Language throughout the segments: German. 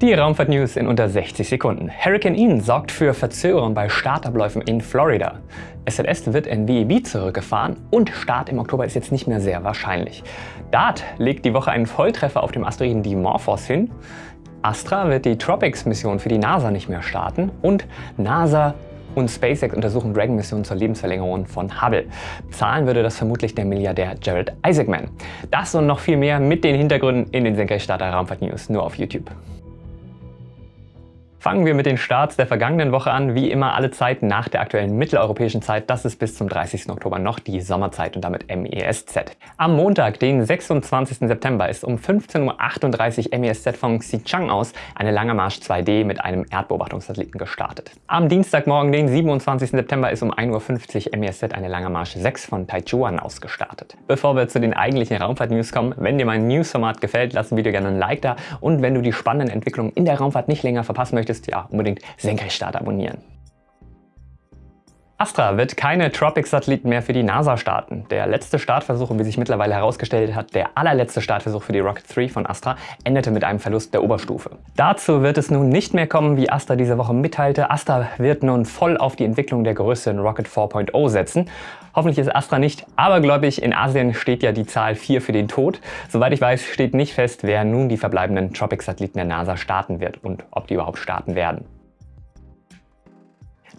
Die Raumfahrt-News in unter 60 Sekunden. Hurricane Ian sorgt für Verzögerung bei Startabläufen in Florida. SLS wird in WEB zurückgefahren und Start im Oktober ist jetzt nicht mehr sehr wahrscheinlich. DART legt die Woche einen Volltreffer auf dem Asteroiden Dimorphos hin. Astra wird die Tropics-Mission für die NASA nicht mehr starten und NASA und SpaceX untersuchen Dragon-Missionen zur Lebensverlängerung von Hubble. Zahlen würde das vermutlich der Milliardär Jared Isaacman. Das und noch viel mehr mit den Hintergründen in den Senkrechtstarter Raumfahrt News nur auf YouTube. Fangen wir mit den Starts der vergangenen Woche an. Wie immer alle Zeit nach der aktuellen mitteleuropäischen Zeit. Das ist bis zum 30. Oktober noch die Sommerzeit und damit MESZ. Am Montag, den 26. September, ist um 15.38 Uhr MESZ von Xichang aus eine Lange Marsch 2D mit einem Erdbeobachtungssatelliten gestartet. Am Dienstagmorgen, den 27. September, ist um 1.50 Uhr MESZ eine Lange Marsch 6 von Taichuan aus gestartet. Bevor wir zu den eigentlichen Raumfahrt-News kommen, wenn dir mein News-Format gefällt, lass ein Video gerne ein Like da und wenn du die spannenden Entwicklungen in der Raumfahrt nicht länger verpassen möchtest, möchtest, ja unbedingt Senkrechtstart abonnieren. Astra wird keine Tropics-Satelliten mehr für die NASA starten. Der letzte Startversuch, und wie sich mittlerweile herausgestellt hat, der allerletzte Startversuch für die Rocket 3 von Astra, endete mit einem Verlust der Oberstufe. Dazu wird es nun nicht mehr kommen, wie Astra diese Woche mitteilte. Astra wird nun voll auf die Entwicklung der größeren Rocket 4.0 setzen. Hoffentlich ist Astra nicht abergläubig. In Asien steht ja die Zahl 4 für den Tod. Soweit ich weiß, steht nicht fest, wer nun die verbleibenden Tropics-Satelliten der NASA starten wird und ob die überhaupt starten werden.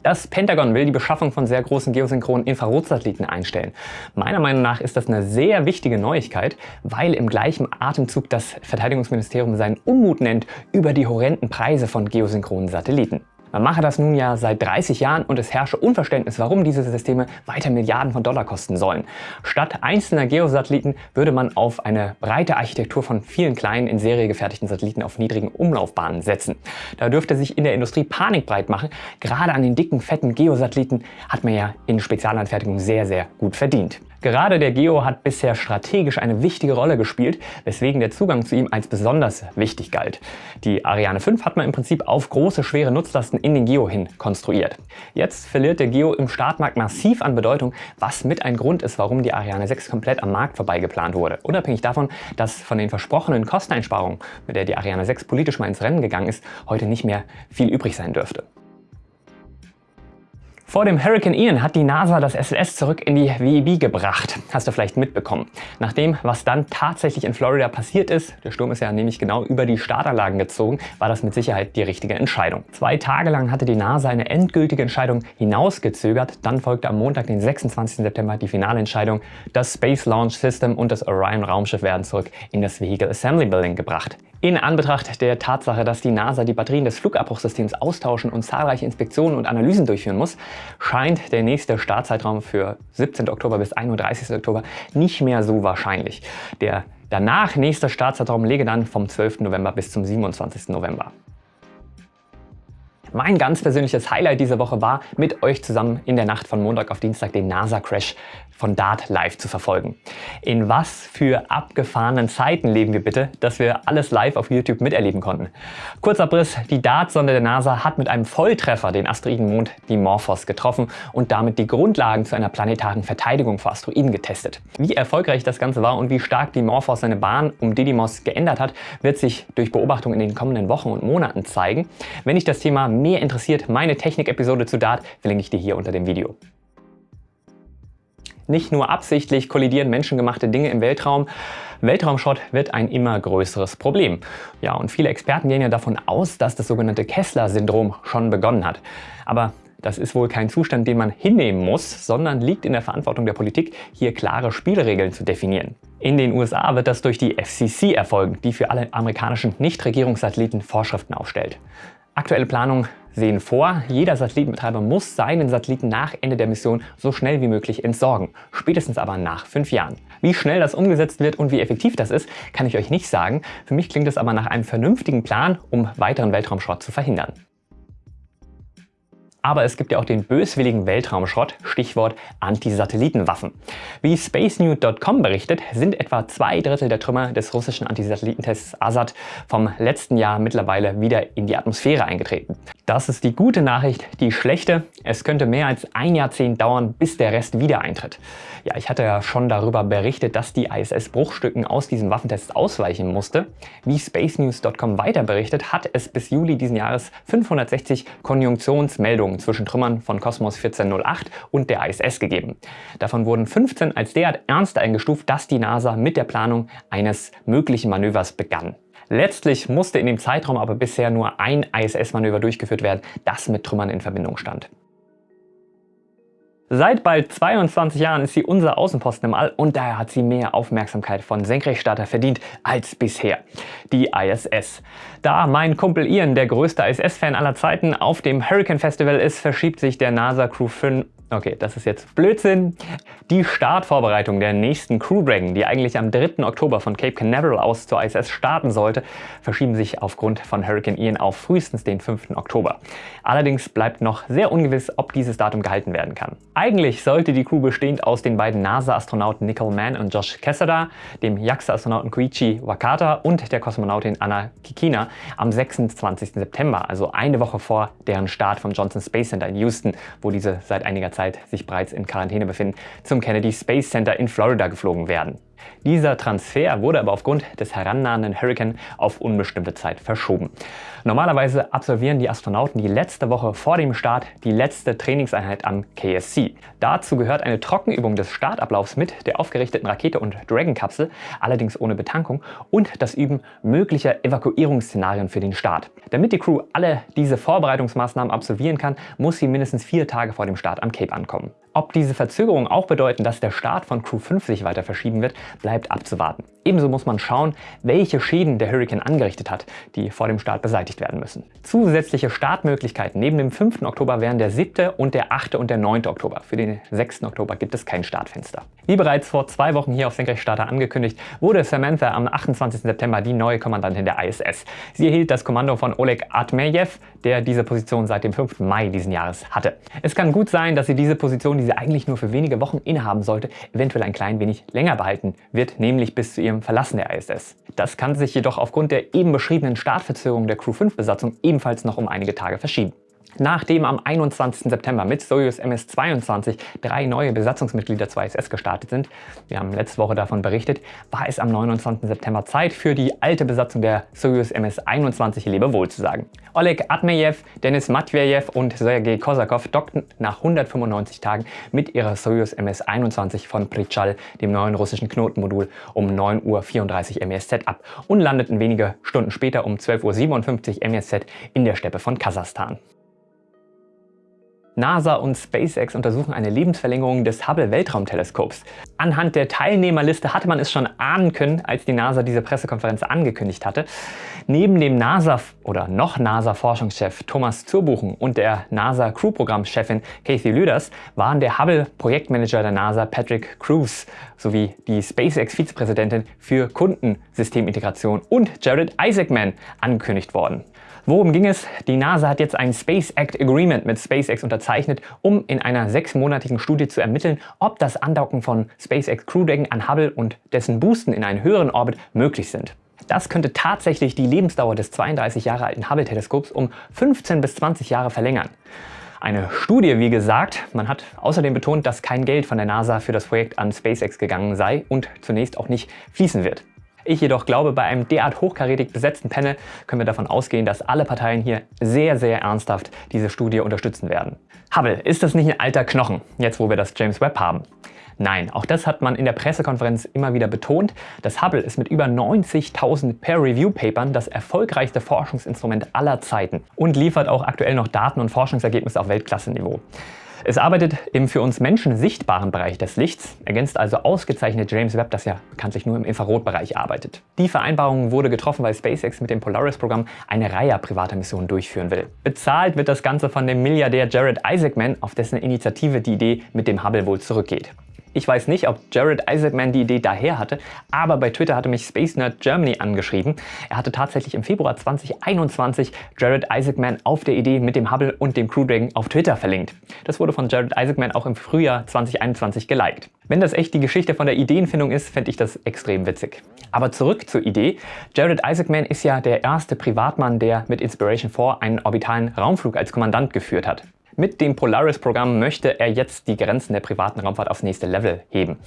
Das Pentagon will die Beschaffung von sehr großen geosynchronen Infrarotsatelliten einstellen. Meiner Meinung nach ist das eine sehr wichtige Neuigkeit, weil im gleichen Atemzug das Verteidigungsministerium seinen Unmut nennt über die horrenden Preise von geosynchronen Satelliten. Man mache das nun ja seit 30 Jahren und es herrsche Unverständnis, warum diese Systeme weiter Milliarden von Dollar kosten sollen. Statt einzelner Geosatelliten würde man auf eine breite Architektur von vielen kleinen in Serie gefertigten Satelliten auf niedrigen Umlaufbahnen setzen. Da dürfte sich in der Industrie Panik breit machen. Gerade an den dicken, fetten Geosatelliten hat man ja in Spezialanfertigung sehr, sehr gut verdient. Gerade der Geo hat bisher strategisch eine wichtige Rolle gespielt, weswegen der Zugang zu ihm als besonders wichtig galt. Die Ariane 5 hat man im Prinzip auf große, schwere Nutzlasten in den Geo hin konstruiert. Jetzt verliert der Geo im Startmarkt massiv an Bedeutung, was mit ein Grund ist, warum die Ariane 6 komplett am Markt vorbei geplant wurde. Unabhängig davon, dass von den versprochenen Kosteneinsparungen, mit der die Ariane 6 politisch mal ins Rennen gegangen ist, heute nicht mehr viel übrig sein dürfte. Vor dem Hurricane Ian hat die NASA das SLS zurück in die WEB gebracht. Hast du vielleicht mitbekommen. Nach dem, was dann tatsächlich in Florida passiert ist, der Sturm ist ja nämlich genau über die Startanlagen gezogen, war das mit Sicherheit die richtige Entscheidung. Zwei Tage lang hatte die NASA eine endgültige Entscheidung hinausgezögert. Dann folgte am Montag, den 26. September, die finale Entscheidung. Das Space Launch System und das Orion Raumschiff werden zurück in das Vehicle Assembly Building gebracht. In Anbetracht der Tatsache, dass die NASA die Batterien des Flugabbruchsystems austauschen und zahlreiche Inspektionen und Analysen durchführen muss, scheint der nächste Startzeitraum für 17. Oktober bis 31. Oktober nicht mehr so wahrscheinlich. Der danach nächste Startzeitraum läge dann vom 12. November bis zum 27. November. Mein ganz persönliches Highlight dieser Woche war, mit euch zusammen in der Nacht von Montag auf Dienstag den NASA-Crash von DART live zu verfolgen. In was für abgefahrenen Zeiten leben wir bitte, dass wir alles live auf YouTube miterleben konnten. Kurzer Abriss, die DART-Sonde der NASA hat mit einem Volltreffer den Asteroidenmond Dimorphos getroffen und damit die Grundlagen zu einer planetaren Verteidigung vor Asteroiden getestet. Wie erfolgreich das Ganze war und wie stark Dimorphos seine Bahn um Didymos geändert hat, wird sich durch Beobachtung in den kommenden Wochen und Monaten zeigen. Wenn dich das Thema mehr interessiert, meine Technik-Episode zu DART verlinke ich dir hier unter dem Video. Nicht nur absichtlich kollidieren menschengemachte Dinge im Weltraum, Weltraumschrott wird ein immer größeres Problem. Ja, und viele Experten gehen ja davon aus, dass das sogenannte Kessler-Syndrom schon begonnen hat. Aber das ist wohl kein Zustand, den man hinnehmen muss, sondern liegt in der Verantwortung der Politik, hier klare Spielregeln zu definieren. In den USA wird das durch die FCC erfolgen, die für alle amerikanischen Nichtregierungssatelliten Vorschriften aufstellt. Aktuelle Planungen sehen vor, jeder Satellitenbetreiber muss seinen Satelliten nach Ende der Mission so schnell wie möglich entsorgen, spätestens aber nach fünf Jahren. Wie schnell das umgesetzt wird und wie effektiv das ist, kann ich euch nicht sagen. Für mich klingt es aber nach einem vernünftigen Plan, um weiteren Weltraumschrott zu verhindern. Aber es gibt ja auch den böswilligen Weltraumschrott, Stichwort Antisatellitenwaffen. Wie SpaceNews.com berichtet, sind etwa zwei Drittel der Trümmer des russischen Antisatellitentests Assad vom letzten Jahr mittlerweile wieder in die Atmosphäre eingetreten. Das ist die gute Nachricht. Die schlechte, es könnte mehr als ein Jahrzehnt dauern, bis der Rest wieder eintritt. Ja, ich hatte ja schon darüber berichtet, dass die ISS Bruchstücken aus diesem Waffentest ausweichen musste. Wie spacenews.com weiter berichtet, hat es bis Juli diesen Jahres 560 Konjunktionsmeldungen zwischen Trümmern von Cosmos 1408 und der ISS gegeben. Davon wurden 15 als derart ernst eingestuft, dass die NASA mit der Planung eines möglichen Manövers begann. Letztlich musste in dem Zeitraum aber bisher nur ein ISS-Manöver durchgeführt werden, das mit Trümmern in Verbindung stand. Seit bald 22 Jahren ist sie unser Außenposten im All und daher hat sie mehr Aufmerksamkeit von Senkrechtstarter verdient als bisher. Die ISS. Da mein Kumpel Ian der größte ISS-Fan aller Zeiten auf dem Hurricane Festival ist, verschiebt sich der NASA Crew 5 Okay, das ist jetzt Blödsinn. Die Startvorbereitung der nächsten Crew Dragon, die eigentlich am 3. Oktober von Cape Canaveral aus zur ISS starten sollte, verschieben sich aufgrund von Hurricane Ian auf frühestens den 5. Oktober. Allerdings bleibt noch sehr ungewiss, ob dieses Datum gehalten werden kann. Eigentlich sollte die Crew bestehend aus den beiden NASA-Astronauten Nicole Mann und Josh Cassada, dem JAXA-Astronauten Koichi Wakata und der Kosmonautin Anna Kikina am 26. September, also eine Woche vor deren Start vom Johnson Space Center in Houston, wo diese seit einiger Zeit Zeit sich bereits in Quarantäne befinden, zum Kennedy Space Center in Florida geflogen werden. Dieser Transfer wurde aber aufgrund des herannahenden Hurricane auf unbestimmte Zeit verschoben. Normalerweise absolvieren die Astronauten die letzte Woche vor dem Start die letzte Trainingseinheit am KSC. Dazu gehört eine Trockenübung des Startablaufs mit der aufgerichteten Rakete und Dragon-Kapsel, allerdings ohne Betankung, und das Üben möglicher Evakuierungsszenarien für den Start. Damit die Crew alle diese Vorbereitungsmaßnahmen absolvieren kann, muss sie mindestens vier Tage vor dem Start am Cape ankommen. Ob diese Verzögerungen auch bedeuten, dass der Start von Crew 5 sich weiter verschieben wird, bleibt abzuwarten. Ebenso muss man schauen, welche Schäden der Hurricane angerichtet hat, die vor dem Start beseitigt werden müssen. Zusätzliche Startmöglichkeiten neben dem 5. Oktober wären der 7. und der 8. und der 9. Oktober. Für den 6. Oktober gibt es kein Startfenster. Wie bereits vor zwei Wochen hier auf Senkrechtstarter angekündigt, wurde Samantha am 28. September die neue Kommandantin der ISS. Sie erhielt das Kommando von Oleg Atmejew, der diese Position seit dem 5. Mai diesen Jahres hatte. Es kann gut sein, dass sie diese Position, die sie eigentlich nur für wenige Wochen innehaben sollte, eventuell ein klein wenig länger behalten wird, nämlich bis zu ihrem Verlassen der ISS. Das kann sich jedoch aufgrund der eben beschriebenen Startverzögerung der Crew 5 Besatzung ebenfalls noch um einige Tage verschieben. Nachdem am 21. September mit Soyuz MS-22 drei neue Besatzungsmitglieder zur ISS gestartet sind, wir haben letzte Woche davon berichtet, war es am 29. September Zeit für die alte Besatzung der Soyuz MS-21 Lebewohl zu sagen. Oleg Atmejew, Denis Matvejew und Sergei Kosakov dockten nach 195 Tagen mit ihrer Soyuz MS-21 von Prichal, dem neuen russischen Knotenmodul, um 9.34 Uhr MESZ ab und landeten wenige Stunden später um 12.57 Uhr MESZ in der Steppe von Kasachstan. NASA und SpaceX untersuchen eine Lebensverlängerung des Hubble-Weltraumteleskops. Anhand der Teilnehmerliste hatte man es schon ahnen können, als die NASA diese Pressekonferenz angekündigt hatte. Neben dem NASA- oder noch NASA-Forschungschef Thomas Zurbuchen und der NASA-Crew-Programmchefin Kathy Lüders waren der Hubble-Projektmanager der NASA Patrick Cruz sowie die SpaceX-Vizepräsidentin für Kundensystemintegration und Jared Isaacman angekündigt worden. Worum ging es? Die NASA hat jetzt ein Space Act Agreement mit SpaceX unterzeichnet, um in einer sechsmonatigen Studie zu ermitteln, ob das Andocken von SpaceX Crew Dragon an Hubble und dessen Boosten in einen höheren Orbit möglich sind. Das könnte tatsächlich die Lebensdauer des 32 Jahre alten Hubble-Teleskops um 15 bis 20 Jahre verlängern. Eine Studie, wie gesagt. Man hat außerdem betont, dass kein Geld von der NASA für das Projekt an SpaceX gegangen sei und zunächst auch nicht fließen wird. Ich jedoch glaube, bei einem derart hochkarätig besetzten Panel können wir davon ausgehen, dass alle Parteien hier sehr, sehr ernsthaft diese Studie unterstützen werden. Hubble, ist das nicht ein alter Knochen, jetzt wo wir das James Webb haben? Nein, auch das hat man in der Pressekonferenz immer wieder betont. Das Hubble ist mit über 90.000 Peer-Review-Papern das erfolgreichste Forschungsinstrument aller Zeiten und liefert auch aktuell noch Daten und Forschungsergebnisse auf Weltklasse-Niveau. Es arbeitet im für uns Menschen sichtbaren Bereich des Lichts, ergänzt also ausgezeichnet James Webb, das ja bekanntlich nur im Infrarotbereich arbeitet. Die Vereinbarung wurde getroffen, weil SpaceX mit dem Polaris-Programm eine Reihe privater Missionen durchführen will. Bezahlt wird das Ganze von dem Milliardär Jared Isaacman, auf dessen Initiative die Idee mit dem Hubble wohl zurückgeht. Ich weiß nicht, ob Jared Isaacman die Idee daher hatte, aber bei Twitter hatte mich Space Nerd Germany angeschrieben. Er hatte tatsächlich im Februar 2021 Jared Isaacman auf der Idee mit dem Hubble und dem Crew Dragon auf Twitter verlinkt. Das wurde von Jared Isaacman auch im Frühjahr 2021 geliked. Wenn das echt die Geschichte von der Ideenfindung ist, fände ich das extrem witzig. Aber zurück zur Idee. Jared Isaacman ist ja der erste Privatmann, der mit Inspiration 4 einen orbitalen Raumflug als Kommandant geführt hat. Mit dem Polaris-Programm möchte er jetzt die Grenzen der privaten Raumfahrt aufs nächste Level heben.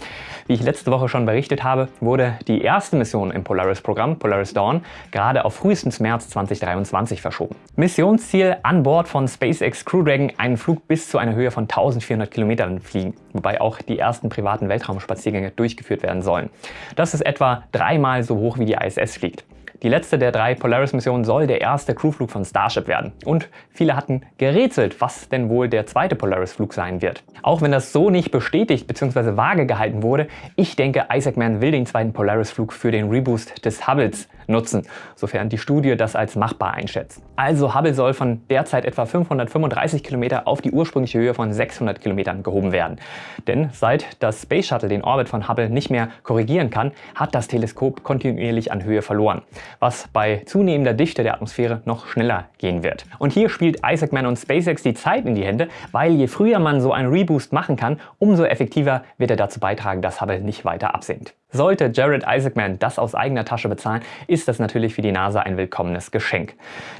Wie ich letzte Woche schon berichtet habe, wurde die erste Mission im Polaris-Programm, Polaris Dawn, gerade auf frühestens März 2023 verschoben. Missionsziel an Bord von SpaceX Crew Dragon einen Flug bis zu einer Höhe von 1400 Kilometern fliegen, wobei auch die ersten privaten Weltraumspaziergänge durchgeführt werden sollen. Das ist etwa dreimal so hoch wie die ISS fliegt. Die letzte der drei Polaris-Missionen soll der erste Crewflug von Starship werden. Und viele hatten gerätselt, was denn wohl der zweite Polaris-Flug sein wird. Auch wenn das so nicht bestätigt bzw. vage gehalten wurde, ich denke, Isaacman will den zweiten Polaris-Flug für den Reboost des Hubbles nutzen, sofern die Studie das als machbar einschätzt. Also Hubble soll von derzeit etwa 535 Kilometer auf die ursprüngliche Höhe von 600 Kilometern gehoben werden. Denn seit das Space Shuttle den Orbit von Hubble nicht mehr korrigieren kann, hat das Teleskop kontinuierlich an Höhe verloren, was bei zunehmender Dichte der Atmosphäre noch schneller gehen wird. Und hier spielt Isaacman und SpaceX die Zeit in die Hände, weil je früher man so einen Reboost machen kann, umso effektiver wird er dazu beitragen, dass Hubble nicht weiter absinkt. Sollte Jared Isaacman das aus eigener Tasche bezahlen, ist das natürlich für die NASA ein willkommenes Geschenk.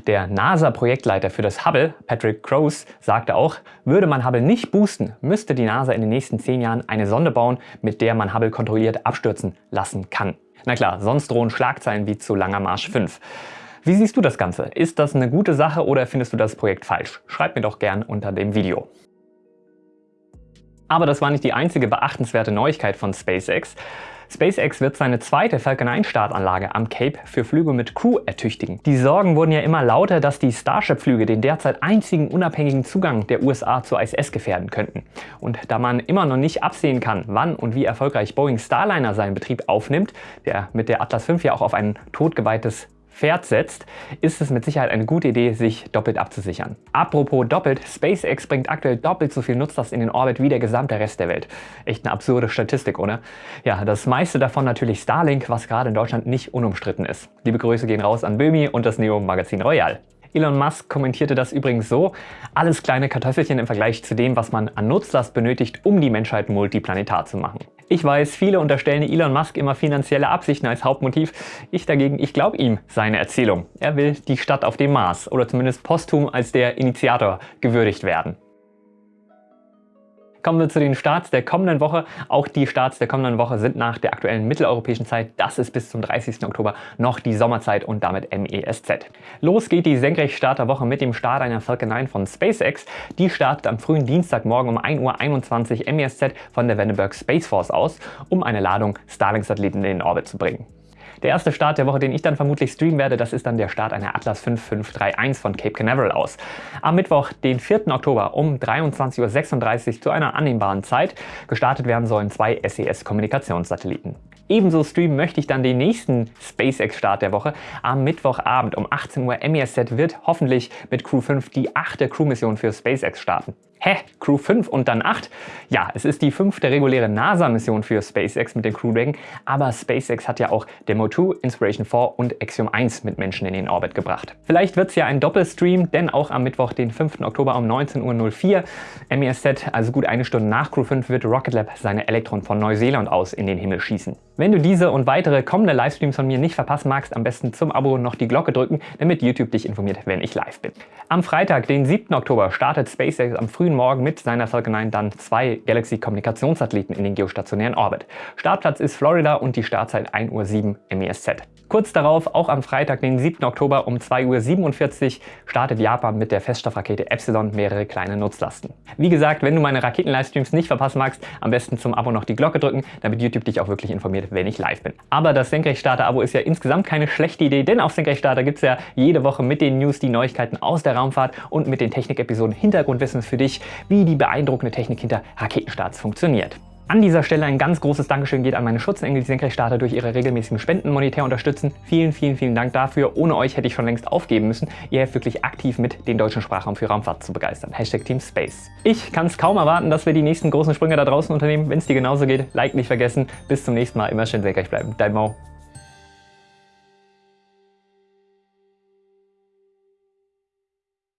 Der NASA-Projektleiter für das Hubble, Patrick Crows, sagte auch, würde man Hubble nicht boosten, müsste die NASA in den nächsten zehn Jahren eine Sonde bauen, mit der man Hubble kontrolliert abstürzen lassen kann. Na klar, sonst drohen Schlagzeilen wie zu Langer Marsch 5. Wie siehst du das Ganze? Ist das eine gute Sache oder findest du das Projekt falsch? Schreib mir doch gern unter dem Video. Aber das war nicht die einzige beachtenswerte Neuigkeit von SpaceX. SpaceX wird seine zweite Falcon 9 Startanlage am Cape für Flüge mit Crew ertüchtigen. Die Sorgen wurden ja immer lauter, dass die Starship-Flüge den derzeit einzigen unabhängigen Zugang der USA zur ISS gefährden könnten. Und da man immer noch nicht absehen kann, wann und wie erfolgreich Boeing Starliner seinen Betrieb aufnimmt, der mit der Atlas V ja auch auf ein totgeweihtes Pferd setzt, ist es mit Sicherheit eine gute Idee, sich doppelt abzusichern. Apropos doppelt, SpaceX bringt aktuell doppelt so viel Nutzlast in den Orbit wie der gesamte Rest der Welt. Echt eine absurde Statistik, oder? Ja, das meiste davon natürlich Starlink, was gerade in Deutschland nicht unumstritten ist. Liebe Grüße gehen raus an Böhmi und das Neo Magazin Royal. Elon Musk kommentierte das übrigens so, alles kleine Kartoffelchen im Vergleich zu dem, was man an Nutzlast benötigt, um die Menschheit multiplanetar zu machen. Ich weiß, viele unterstellen Elon Musk immer finanzielle Absichten als Hauptmotiv. Ich dagegen, ich glaube ihm seine Erzählung. Er will die Stadt auf dem Mars oder zumindest posthum als der Initiator gewürdigt werden. Kommen wir zu den Starts der kommenden Woche. Auch die Starts der kommenden Woche sind nach der aktuellen mitteleuropäischen Zeit. Das ist bis zum 30. Oktober noch die Sommerzeit und damit MESZ. Los geht die Senkrechtstarterwoche mit dem Start einer Falcon 9 von SpaceX. Die startet am frühen Dienstagmorgen um 1.21 Uhr MESZ von der Vandenberg Space Force aus, um eine Ladung Starlink-Satelliten in den Orbit zu bringen. Der erste Start der Woche, den ich dann vermutlich streamen werde, das ist dann der Start einer Atlas 5531 von Cape Canaveral aus. Am Mittwoch, den 4. Oktober um 23.36 Uhr zu einer annehmbaren Zeit. Gestartet werden sollen zwei SES-Kommunikationssatelliten. Ebenso streamen möchte ich dann den nächsten SpaceX-Start der Woche. Am Mittwochabend um 18 Uhr MESZ wird hoffentlich mit Crew 5 die achte Crew-Mission für SpaceX starten. Hä? Crew 5 und dann 8? Ja, es ist die fünfte reguläre NASA-Mission für SpaceX mit dem Crew Dragon, aber SpaceX hat ja auch Demo 2, Inspiration 4 und Axiom 1 mit Menschen in den Orbit gebracht. Vielleicht wird es ja ein Doppelstream, denn auch am Mittwoch, den 5. Oktober um 19.04 Uhr MESZ, also gut eine Stunde nach Crew 5, wird Rocket Lab seine Elektron von Neuseeland aus in den Himmel schießen. Wenn du diese und weitere kommende Livestreams von mir nicht verpassen magst, am besten zum Abo noch die Glocke drücken, damit YouTube dich informiert, wenn ich live bin. Am Freitag, den 7. Oktober, startet SpaceX am frühen Morgen mit seiner Falcon 9 dann zwei Galaxy-Kommunikationssatelliten in den geostationären Orbit. Startplatz ist Florida und die Startzeit 1.07 Uhr MESZ. Kurz darauf, auch am Freitag, den 7. Oktober um 2.47 Uhr, startet Japan mit der Feststoffrakete Epsilon mehrere kleine Nutzlasten. Wie gesagt, wenn du meine Raketen-Livestreams nicht verpassen magst, am besten zum Abo noch die Glocke drücken, damit YouTube dich auch wirklich informiert, wenn ich live bin. Aber das Senkrechtstarter-Abo ist ja insgesamt keine schlechte Idee, denn auf Senkrechtstarter gibt es ja jede Woche mit den News die Neuigkeiten aus der Raumfahrt und mit den Technik-Episoden Hintergrundwissen für dich, wie die beeindruckende Technik hinter Raketenstarts funktioniert. An dieser Stelle ein ganz großes Dankeschön geht an meine Schutzengel, die Senkrechtstarter durch ihre regelmäßigen Spenden monetär unterstützen. Vielen, vielen, vielen Dank dafür. Ohne euch hätte ich schon längst aufgeben müssen. Ihr helft wirklich aktiv mit, den deutschen Sprachraum für Raumfahrt zu begeistern. Hashtag Team Space. Ich kann es kaum erwarten, dass wir die nächsten großen Sprünge da draußen unternehmen. Wenn es dir genauso geht, Like nicht vergessen. Bis zum nächsten Mal. Immer schön senkrecht bleiben. Dein Mo.